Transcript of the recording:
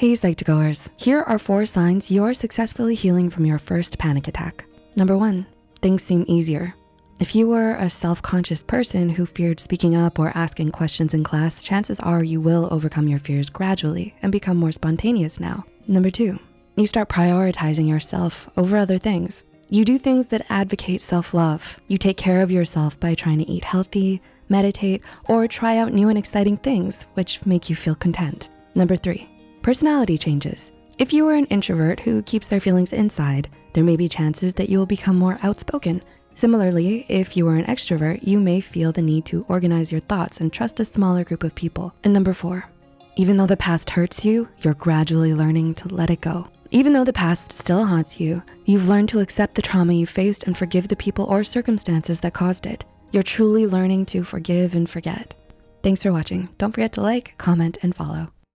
Hey Psych2Goers, here are four signs you're successfully healing from your first panic attack. Number one, things seem easier. If you were a self-conscious person who feared speaking up or asking questions in class, chances are you will overcome your fears gradually and become more spontaneous now. Number two, you start prioritizing yourself over other things. You do things that advocate self-love. You take care of yourself by trying to eat healthy, meditate, or try out new and exciting things which make you feel content. Number three, Personality changes. If you are an introvert who keeps their feelings inside, there may be chances that you will become more outspoken. Similarly, if you are an extrovert, you may feel the need to organize your thoughts and trust a smaller group of people. And number four, even though the past hurts you, you're gradually learning to let it go. Even though the past still haunts you, you've learned to accept the trauma you faced and forgive the people or circumstances that caused it. You're truly learning to forgive and forget. Thanks for watching. Don't forget to like, comment, and follow.